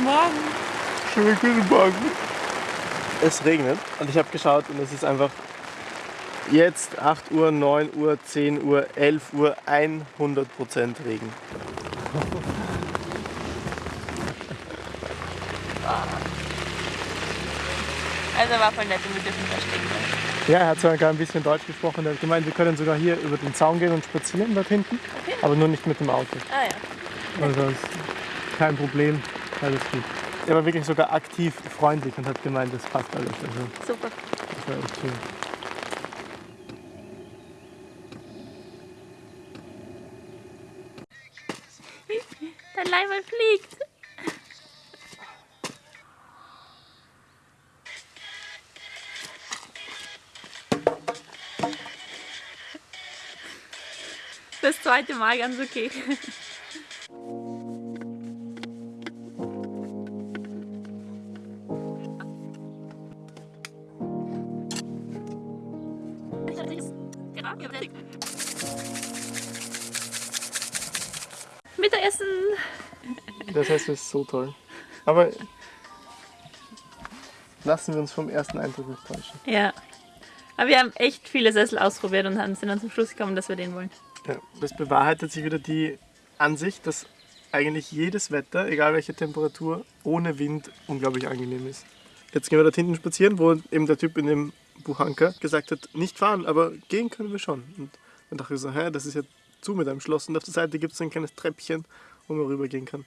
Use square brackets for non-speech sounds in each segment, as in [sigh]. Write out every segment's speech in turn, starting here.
Guten Morgen. Schönen guten Morgen. Es regnet und ich habe geschaut und es ist einfach jetzt 8 Uhr, 9 Uhr, 10 Uhr, 11 Uhr, 100% Regen. Also war voll nett und wir dürfen da stehen bleiben. Ja, er hat sogar ein bisschen Deutsch gesprochen. Er hat gemeint, wir können sogar hier über den Zaun gehen und spazieren dort hinten, Okay. aber nur nicht mit dem Auto. Ah ja. Also ist kein Problem, alles gut. Er war wirklich sogar aktiv freundlich und hat gemeint, das passt alles. Also Super. das war echt schön. Dein Leimann fliegt. Das zweite Mal ganz okay. Mittagessen. Das heißt, es ist so toll. Aber lassen wir uns vom ersten Eindruck nicht täuschen. Ja. Aber wir haben echt viele Sessel ausprobiert und sind dann zum Schluss gekommen, dass wir den wollen. Ja, das bewahrheitet sich wieder die Ansicht, dass eigentlich jedes Wetter, egal welche Temperatur, ohne Wind unglaublich angenehm ist. Jetzt gehen wir dort hinten spazieren, wo eben der Typ in dem Buchanker gesagt hat, nicht fahren, aber gehen können wir schon. Und dann dachte ich so, hä, das ist ja zu mit einem Schloss und auf der Seite gibt es ein kleines Treppchen, wo man rübergehen kann.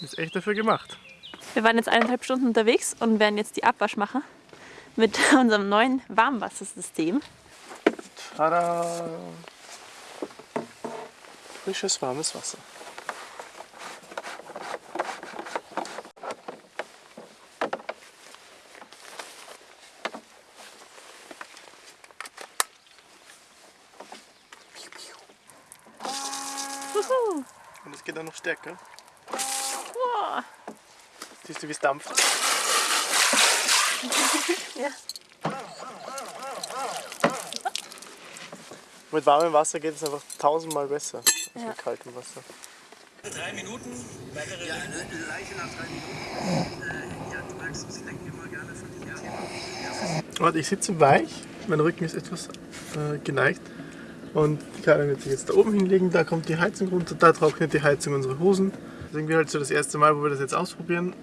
Ist echt dafür gemacht. Wir waren jetzt eineinhalb Stunden unterwegs und werden jetzt die Abwasch machen mit [laughs] unserem neuen Warmwassersystem. Tada! Frisches, warmes Wasser. Noch stärker. Wow. Siehst du, wie es dampft? [laughs] Ja. [laughs] Mit warmem Wasser geht es einfach tausendmal besser als Ja. mit kaltem Wasser. Drei Minuten, weitere Ja, eine Leiche nach drei Minuten. Äh, ja, du merkst, es lenkt immer gerne von diesem Thema. Warte, ich sitze weich, mein Rücken ist etwas äh, geneigt. Und die Karin wird sich jetzt da oben hinlegen, da kommt die Heizung runter, da trocknet die Heizung unsere Hosen. Das ist irgendwie halt so das erste Mal, wo wir das jetzt ausprobieren,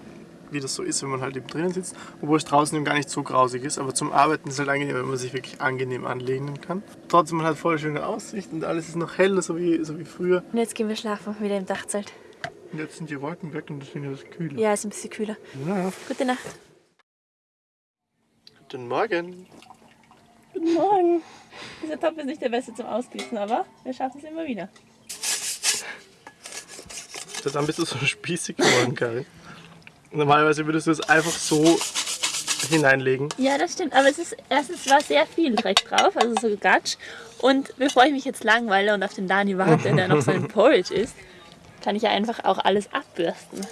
wie das so ist, wenn man halt eben drinnen sitzt. Obwohl es draußen eben gar nicht so grausig ist, aber zum Arbeiten ist es halt angenehm, wenn man sich wirklich angenehm anlehnen kann. Trotzdem, man hat voll schöne Aussicht und alles ist noch hell, so wie, so wie früher. Und jetzt gehen wir schlafen, wieder im Dachzelt. Und jetzt sind die Wolken weg und deswegen ist es kühler. Ja, ist ein bisschen kühler. Ja. Gute Nacht. Guten Morgen. Guten Morgen. Dieser Topf ist nicht der beste zum Ausgießen, aber wir schaffen es immer wieder. Dann bist du so [laughs] spießig geworden, Karin. Normalerweise würdest du es einfach so hineinlegen. Ja, das stimmt. Aber es ist erstens war sehr viel Dreck drauf, also so Gatsch. Und bevor ich mich jetzt langweile und auf den Dani warte, der noch so ein [laughs] Porridge isst, kann ich ja einfach auch alles abbürsten.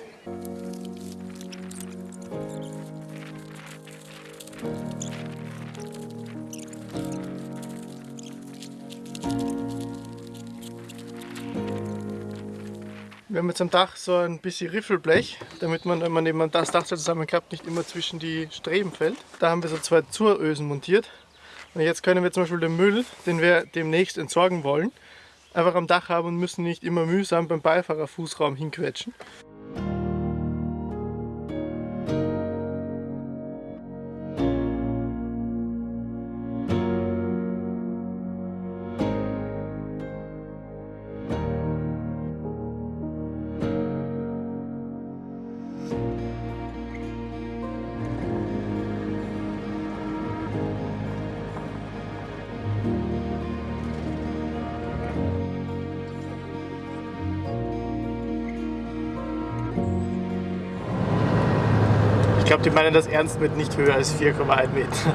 Wir haben jetzt am Dach so ein bisschen Riffelblech, damit man, wenn man eben das Dach zusammenklappt, nicht immer zwischen die Streben fällt. Da haben wir so zwei Zurösen montiert. Und jetzt können wir zum Beispiel den Müll, den wir demnächst entsorgen wollen, einfach am Dach haben und müssen nicht immer mühsam beim Beifahrerfußraum hinquetschen. Glaube, die meinen das ernst mit nicht höher als 4,1 Meter. [laughs]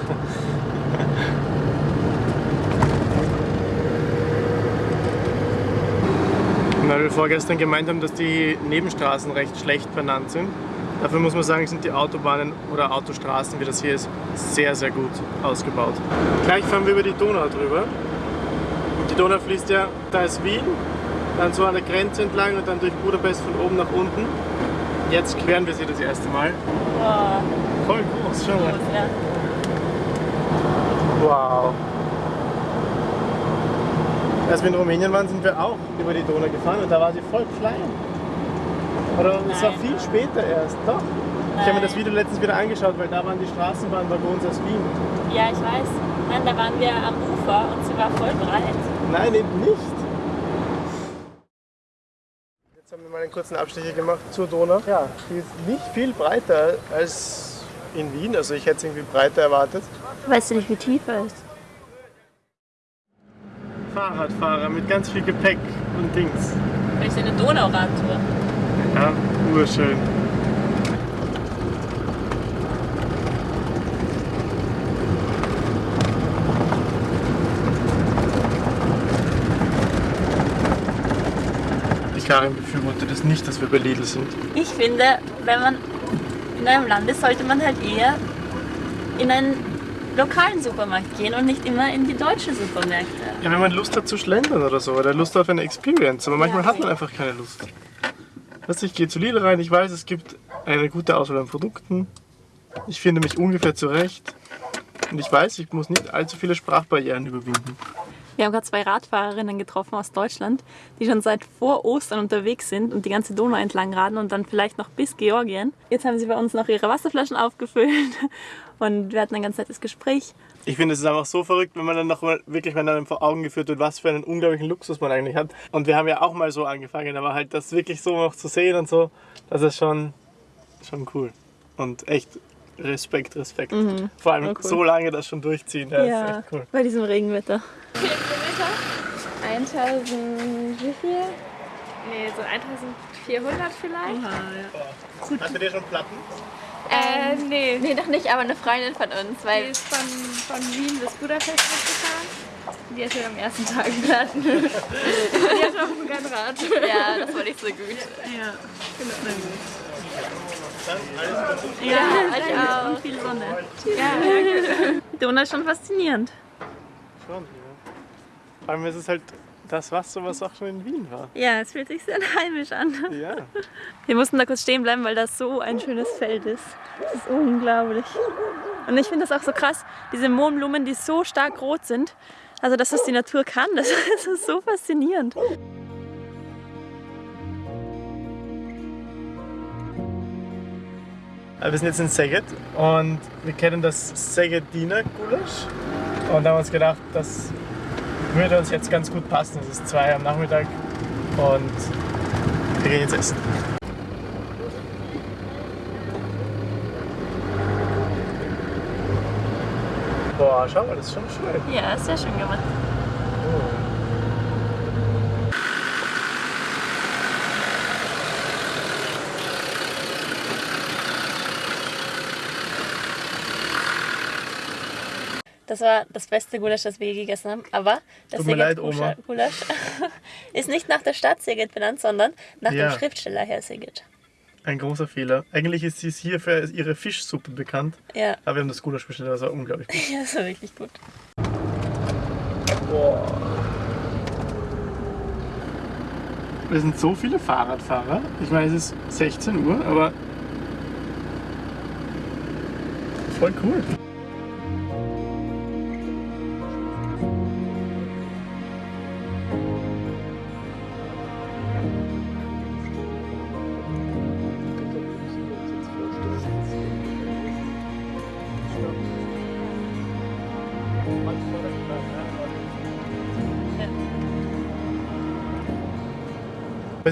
Weil wir vorgestern gemeint haben, dass die Nebenstraßen recht schlecht benannt sind. Dafür muss man sagen, sind die Autobahnen oder Autostraßen, wie das hier ist, sehr, sehr gut ausgebaut. Gleich fahren wir über die Donau drüber. Und die Donau fließt ja, da ist Wien dann so an der Grenze entlang und dann durch Budapest von oben nach unten. Jetzt queren wir sie das erste Mal. Boah, Voll groß, schau mal. ja. Wow. Als wir in Rumänien waren, sind wir auch über die Donau gefahren und da war sie voll klein. Oder es war Nein. viel später erst. Doch. Ich habe mir das Nein. Video letztens wieder angeschaut, weil da waren die Straßenbahnwaggons aus Wien. Ja, ich weiß. Nein, da waren wir am Ufer und sie war voll breit. Nein, eben nicht. Jetzt haben wir mal einen kurzen Abstecher gemacht zur Donau. Ja, die ist nicht viel breiter als in Wien. Also ich hätte es irgendwie breiter erwartet. Weißt du nicht, wie tief er ist? Fahrradfahrer mit ganz viel Gepäck und Dings. Vielleicht eine Donauradtour. Ja, urschön. Karin befürwortet es nicht, dass wir bei Lidl sind. Ich finde, wenn man in einem Land ist, sollte man halt eher in einen lokalen Supermarkt gehen und nicht immer in die deutschen Supermärkte. Ja, wenn man Lust hat zu schlendern oder so, oder Lust auf eine Experience. Aber manchmal Ja. hat man einfach keine Lust. Weißt ich gehe zu Lidl rein, ich weiß, es gibt eine gute Auswahl an Produkten. Ich finde mich ungefähr zurecht. Und ich weiß, ich muss nicht allzu viele Sprachbarrieren überwinden. Wir haben gerade zwei Radfahrerinnen getroffen aus Deutschland, die schon seit vor Ostern unterwegs sind und die ganze Donau entlang raden und dann vielleicht noch bis Georgien. Jetzt haben sie bei uns noch ihre Wasserflaschen aufgefüllt [laughs] und wir hatten ein ganz nettes Gespräch. Ich finde, es ist einfach so verrückt, wenn man dann noch mal wirklich mal einem vor Augen geführt wird, was für einen unglaublichen Luxus man eigentlich hat. Und wir haben ja auch mal so angefangen, aber halt das wirklich so noch zu sehen und so, das ist schon, schon cool. Und echt Respekt, Respekt. Vor allem Ja, cool. so lange das schon durchziehen, das ist echt cool. bei diesem Regenwetter. 1000, wie viel? Nee, so 1400 vielleicht. Hattet ihr schon Platten? Äh, nee. Nee, noch nicht, aber eine Freundin von uns, Die weil ist von, von Wien bis Budapest mitgefahren. Die hat ja am ersten Tag [laughs] Platten. Und die hat auch kein Rad. ja, das war nicht so gut. Ja, ich auch. und viel Sonne. Ja, Die Donau ist schon faszinierend. Schon, ja. Vor allem ist es halt das Wasser, was auch schon in Wien war. Ja, es fühlt sich sehr [laughs] heimisch an. Ja. Wir mussten da kurz stehen bleiben, weil das so ein schönes Feld ist. Das ist unglaublich. Und ich finde das auch so krass, diese Mohnblumen, die so stark rot sind. Also, dass das die Natur kann, [laughs] das ist so faszinierend. Wir sind jetzt in Szeged und wir kennen das Szegediner Gulasch. Und haben uns gedacht, das würde uns jetzt ganz gut passen. Es ist zwei am Nachmittag und wir gehen jetzt essen. Boah, schau mal, das ist schon schön. Ja, sehr schön gemacht. Das war das beste Gulasch, das wir je gegessen haben. Aber das Tut mir leid, Oma. Gulasch [laughs] ist nicht nach der Stadt Szeged benannt, sondern nach Ja. dem Schriftsteller Herr Szeged. Ein großer Fehler. Eigentlich ist sie hier für ihre Fischsuppe bekannt, Ja, aber wir haben das Gulasch bestellt, das war unglaublich gut. [laughs] ja, das war wirklich gut. Wir sind so viele Fahrradfahrer. Ich meine, es ist 16 Uhr, aber voll cool.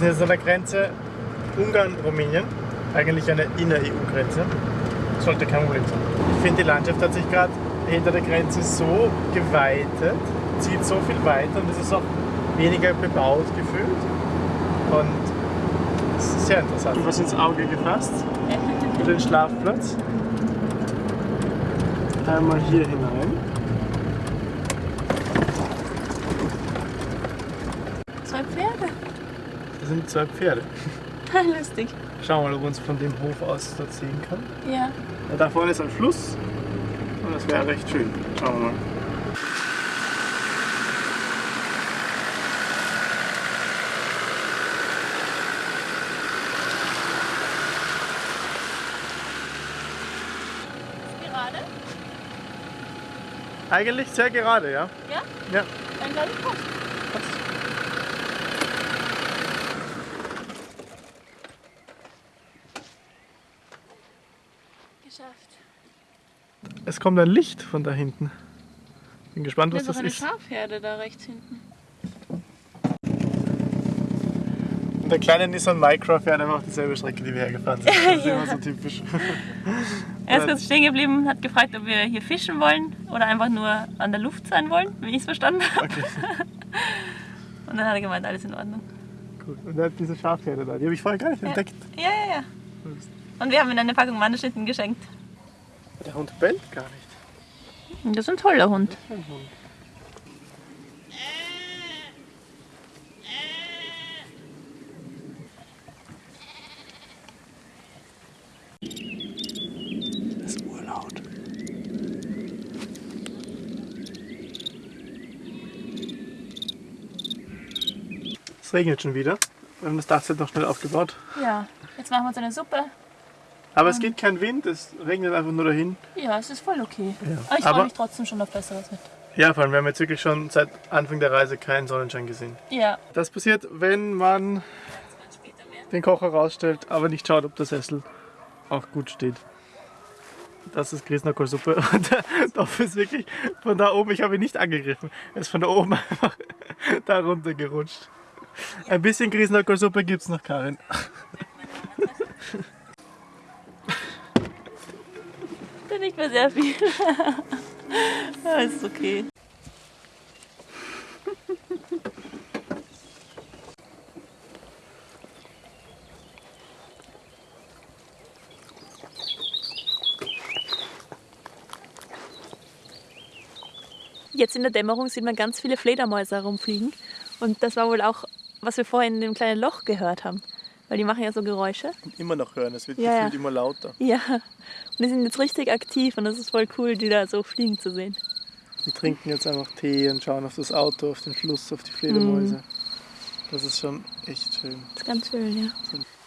Sind jetzt an der Grenze Ungarn-Rumänien, eigentlich eine Inner-EU-Grenze. Sollte kein Problem sein. Ich finde, die Landschaft hat sich gerade hinter der Grenze so geweitet, zieht so viel weiter und es ist auch weniger bebaut gefühlt. Und es ist sehr interessant. Was ins Auge gefasst für den Schlafplatz. Einmal hier hinein. Das sind zwei Pferde. [laughs] Ah, lustig. Schauen wir mal, ob man es von dem Hof aus dort sehen kann. Ja. ja. Da vorne ist ein Fluss und das wäre recht schön. Schauen wir mal. Gerade? Eigentlich sehr gerade, ja. Ja? Ja. Dann glaube ich kosten. Es kommt ein Licht von da hinten. Bin gespannt, was Das das ist ist. eine Schafherde da rechts hinten. Und der kleine Nissan Micro fährt einfach dieselbe Strecke, die wir hergefahren sind. Das ist [laughs] immer so typisch. Er ist kurz stehen geblieben, hat gefragt, ob wir hier fischen wollen oder einfach nur an der Luft sein wollen, wie ich es verstanden habe. Okay, [laughs] Und dann hat er gemeint, alles in Ordnung. gut. Und er hat diese Schafherde da. Die habe ich vorher gar nicht entdeckt. Ja, ja, ja. Und wir haben ihm eine Packung Mandelschnitten geschenkt. Der Hund bellt gar nicht. Das ist ein toller Hund. Ein Hund. Das ist urlaut. Es regnet schon wieder. Wir haben das Dachzelt noch schnell aufgebaut. Ja, jetzt machen wir uns eine Suppe. Aber es geht kein Wind, es regnet einfach nur dahin. Ja, es ist voll okay. Ja. Aber ich freue mich trotzdem schon auf Besseres mit. Ja, vor allem, wir haben jetzt wirklich schon seit Anfang der Reise keinen Sonnenschein gesehen. Ja. Das passiert, wenn man den Kocher rausstellt, aber nicht schaut, ob der Sessel auch gut steht. Das ist Grießnockersuppe [laughs] und der Topf ist wirklich von da oben, ich habe ihn nicht angegriffen, er ist von da oben [laughs] einfach da runter gerutscht. Ein bisschen Grießnockersuppe gibt es noch, Karin. [laughs] Das nicht mehr sehr viel. ja, [laughs] ist okay. Jetzt in der Dämmerung sieht man ganz viele Fledermäuse herumfliegen. Und das war wohl auch, was wir vorhin in dem kleinen Loch gehört haben. Weil die machen ja so Geräusche. Immer noch hören, es wird Ja, gefühlt ja. immer lauter. Ja, und die sind jetzt richtig aktiv und das ist voll cool, die da so fliegen zu sehen. Wir trinken jetzt einfach Tee und schauen auf das Auto, auf den Fluss, auf die Fledermäuse. Das ist schon echt schön. Das ist ganz schön, ja.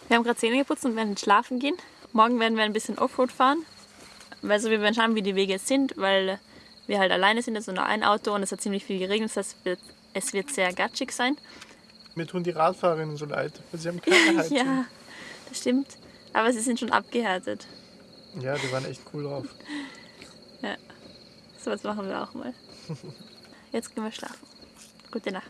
Wir haben gerade Zähne geputzt und werden schlafen gehen. Morgen werden wir ein bisschen Offroad fahren. Also wir werden schauen, wie die Wege jetzt sind, weil wir halt alleine sind, also nur ein Auto und es hat ziemlich viel geregnet. Das heißt, es wird- es wird sehr gatschig sein. Mir tun die Radfahrerinnen so leid, weil sie haben [laughs] keine Heizung. Ja, das stimmt. Aber sie sind schon abgehärtet. ja, die waren echt cool drauf. So was machen wir auch mal. [laughs] Jetzt gehen wir schlafen. Gute Nacht.